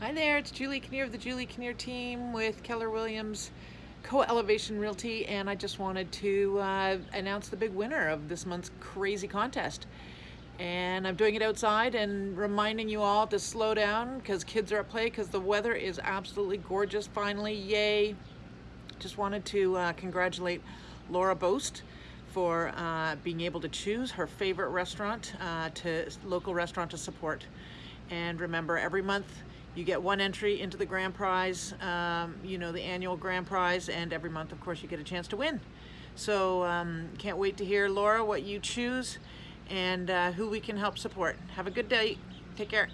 Hi there, it's Julie Kinnear of the Julie Kinnear team with Keller Williams Co-Elevation Realty and I just wanted to uh, announce the big winner of this month's crazy contest. And I'm doing it outside and reminding you all to slow down because kids are at play because the weather is absolutely gorgeous finally, yay. Just wanted to uh, congratulate Laura Boast for uh, being able to choose her favorite restaurant uh, to local restaurant to support. And remember, every month you get one entry into the grand prize, um, you know, the annual grand prize, and every month, of course, you get a chance to win. So um, can't wait to hear, Laura, what you choose and uh, who we can help support. Have a good day. Take care.